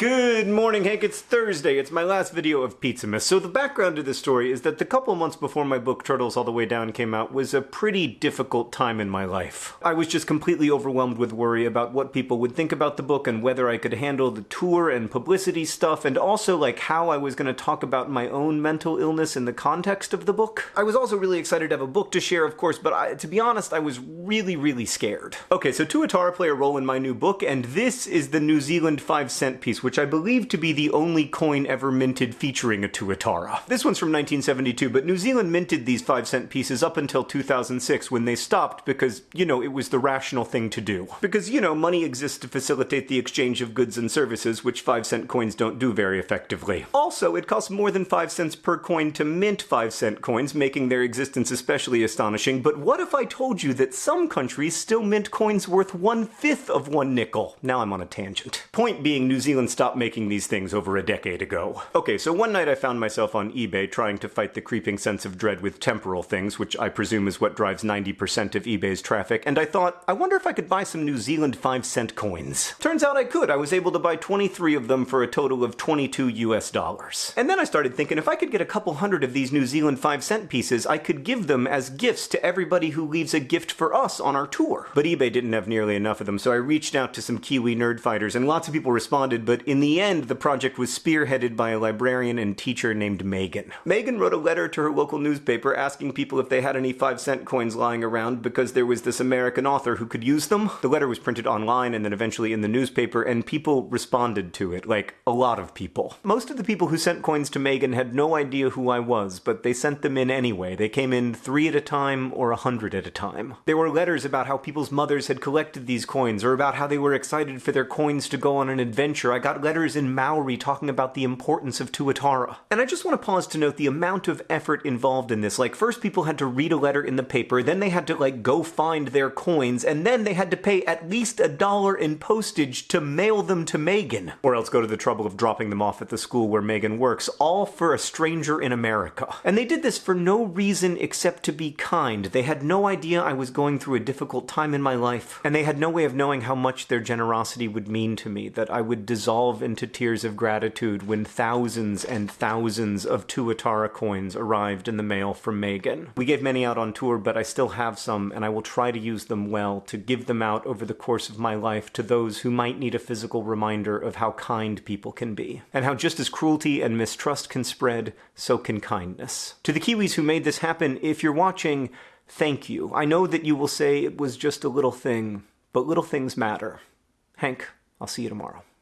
Good morning, Hank. It's Thursday. It's my last video of Pizzamas. So the background to this story is that the couple months before my book Turtles All the Way Down came out was a pretty difficult time in my life. I was just completely overwhelmed with worry about what people would think about the book and whether I could handle the tour and publicity stuff and also like how I was going to talk about my own mental illness in the context of the book. I was also really excited to have a book to share, of course, but I, to be honest, I was really, really scared. Okay, so Tuatara play a role in my new book, and this is the New Zealand 5 cent piece, which I believe to be the only coin ever minted featuring a Tuatara. This one's from 1972, but New Zealand minted these 5 cent pieces up until 2006 when they stopped because, you know, it was the rational thing to do. Because, you know, money exists to facilitate the exchange of goods and services, which 5 cent coins don't do very effectively. Also, it costs more than 5 cents per coin to mint 5 cent coins, making their existence especially astonishing, but what if I told you that some countries still mint coins worth one-fifth of one nickel? Now I'm on a tangent. Point being, New Zealand stopped making these things over a decade ago. Okay, so one night I found myself on eBay trying to fight the creeping sense of dread with temporal things, which I presume is what drives 90% of eBay's traffic, and I thought, I wonder if I could buy some New Zealand 5 cent coins. Turns out I could. I was able to buy 23 of them for a total of 22 US dollars. And then I started thinking if I could get a couple hundred of these New Zealand 5 cent pieces, I could give them as gifts to everybody who leaves a gift for us on our tour. But eBay didn't have nearly enough of them, so I reached out to some Kiwi Nerdfighters, and lots of people responded, but in the end, the project was spearheaded by a librarian and teacher named Megan. Megan wrote a letter to her local newspaper asking people if they had any 5 cent coins lying around because there was this American author who could use them. The letter was printed online and then eventually in the newspaper, and people responded to it, like a lot of people. Most of the people who sent coins to Megan had no idea who I was, but they sent them in anyway. They came in three at a time or a hundred at a time. There were letters about how people's mothers had collected these coins, or about how they were excited for their coins to go on an adventure. I got letters in Maori talking about the importance of Tuatara. And I just want to pause to note the amount of effort involved in this. Like, first people had to read a letter in the paper, then they had to, like, go find their coins, and then they had to pay at least a dollar in postage to mail them to Megan. Or else go to the trouble of dropping them off at the school where Megan works, all for a stranger in America. And they did this for no reason except to be kind. They had no idea I was going through a difficult time in my life, and they had no way of knowing how much their generosity would mean to me, that I would dissolve into tears of gratitude when thousands and thousands of Tuatara coins arrived in the mail from Megan. We gave many out on tour, but I still have some, and I will try to use them well to give them out over the course of my life to those who might need a physical reminder of how kind people can be, and how just as cruelty and mistrust can spread, so can kindness. To the Kiwis who made this happen, if you're watching, thank you. I know that you will say it was just a little thing, but little things matter. Hank, I'll see you tomorrow.